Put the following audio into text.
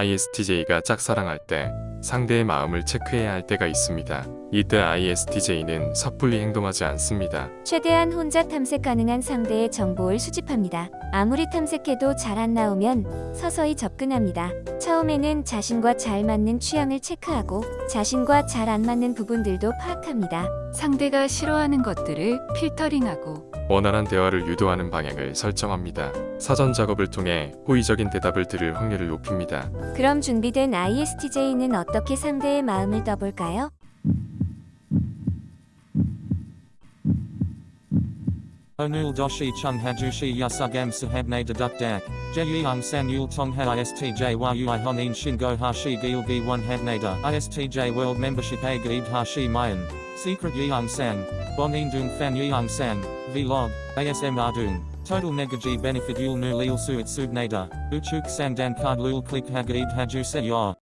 ISTJ가 짝사랑할 때 상대의 마음을 체크해야 할 때가 있습니다. 이때 ISTJ는 섣불리 행동하지 않습니다. 최대한 혼자 탐색 가능한 상대의 정보를 수집합니다. 아무리 탐색해도 잘 안 나오면 서서히 접근합니다. 처음에는 자신과 잘 맞는 취향을 체크하고 자신과 잘 안 맞는 부분들도 파악합니다. 상대가 싫어하는 것들을 필터링하고 원활한 대화를 유도하는 방향을 설정합니다. 사전 작업을 통해 호의적인 대답을 들을 확률을 높입니다. 그럼 준비된 ISTJ는 어떻게 상대의 마음을 떠볼까요? Doshi chung hajushi yasugam sahabne deduk dak. Jeyang san yul tong ha istj a gaib hashi mayan. Secret yang san. Bonin dung fan. Vlog. ASM ardung. Total negaji benefit yul nu lil suit subnada. Uchuk sang dan card lul click hagaib haju se ya.